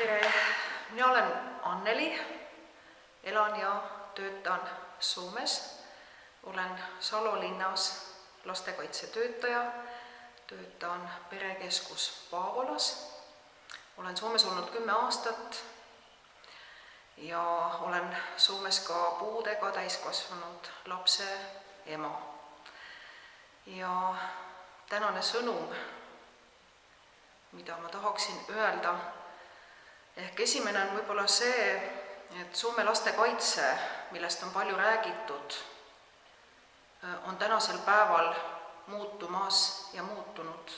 tere, mina olen Anneli, elan ja töötan Soomes. olen Salo linnas lastekaitsetöötaja, töötan perekeskus Paavolas. olen Soomes olnud kümme aastat ja olen Soomes ka puudega täiskasvanud lapse ema. ja tänane sõnum, mida ma tahaksin öelda, ehk esimene on võib-olla see, et Soome lastekaitse, millest on palju räägitud, on tänasel päeval muutumas ja muutunud.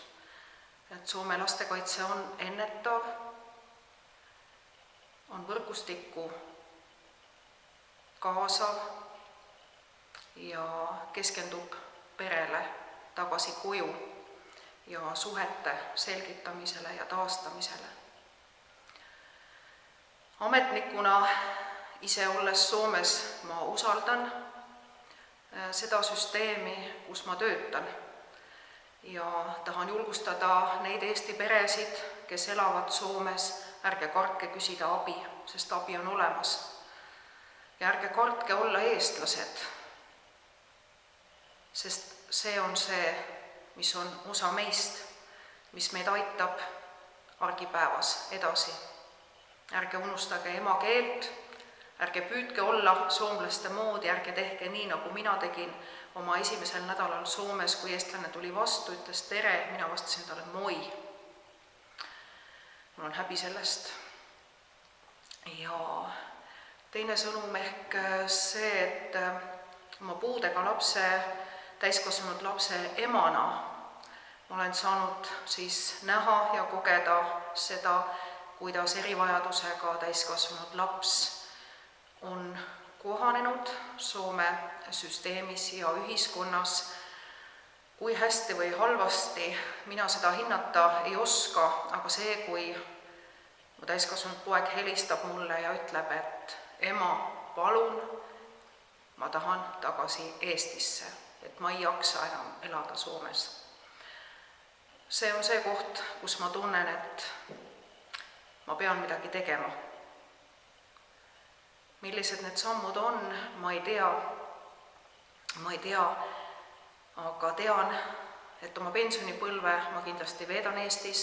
et Soome lastekaitse on ennetav, on võrgustikku kaasav ja keskendub perele tagasi koju ja suhete selgitamisele ja taastamisele. Ametnikuna ise olles Soomes ma usaldan seda süsteemi, kus ma töötan ja tahan julgustada neid Eesti peresid, kes elavad Soomes, ärge kartke küsida abi, sest abi on olemas. ja ärge kartke olla eestlased, sest see on see, mis on osa meist, mis meid aitab argipäevas edasi. Ärge unustage emakeelt, ärge püüdke olla soomlaste moodi, ärge tehke nii, nagu mina tegin oma esimesel nädalal Soomes, kui eestlane tuli vastu, ütles tere, mina vastasin talle moi. mul on häbi sellest. ja teine sõnum ehk see, et oma puudega lapse, täiskasvanud lapse emana olen saanud siis näha ja kogeda seda, kuidas erivajadusega täiskasvanud laps on kohanenud Soome süsteemis ja ühiskonnas. kui hästi või halvasti, mina seda hinnata ei oska, aga see, kui mu täiskasvanud poeg helistab mulle ja ütleb, et ema, palun, ma tahan tagasi Eestisse, et ma ei jaksa enam elada Soomes. see on see koht, kus ma tunnen, et ma pean midagi tegema. Millised need sammud on, ma ei tea, ma ei tea, aga tean, et oma pensionipõlve ma kindlasti veedan Eestis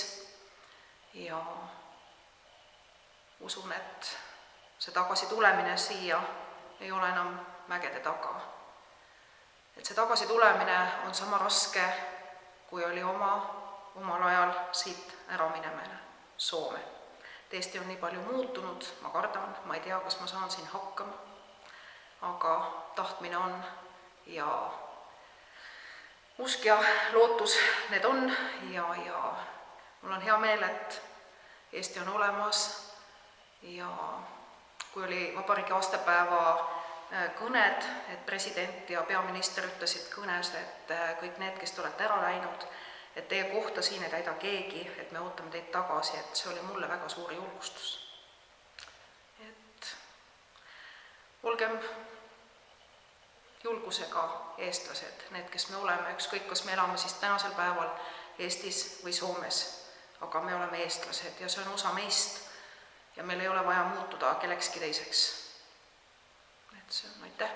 ja usun, et see tagasitulemine siia ei ole enam mägede taga. et see tagasitulemine on sama raske, kui oli oma, omal ajal siit ära minemine Soome Eesti on nii palju muutunud, ma kardan, ma ei tea, kas ma saan siin hakkama, aga tahtmine on ja usk ja lootus need on ja, ja mul on hea meel, et Eesti on olemas. Ja kui oli vabariigi aastapäeva kõned, et president ja peaminister ütlesid kõnes, et kõik need, kes te olete ära läinud, et teie kohta siin ei täida keegi, et me ootame teid tagasi, et see oli mulle väga suur julgustus. et olgem julgusega eestlased, need, kes me oleme, ükskõik, kas me elame siis tänasel päeval Eestis või Soomes, aga me oleme eestlased ja see on osa meist ja meil ei ole vaja muutuda kellekski teiseks. et see on, aitäh!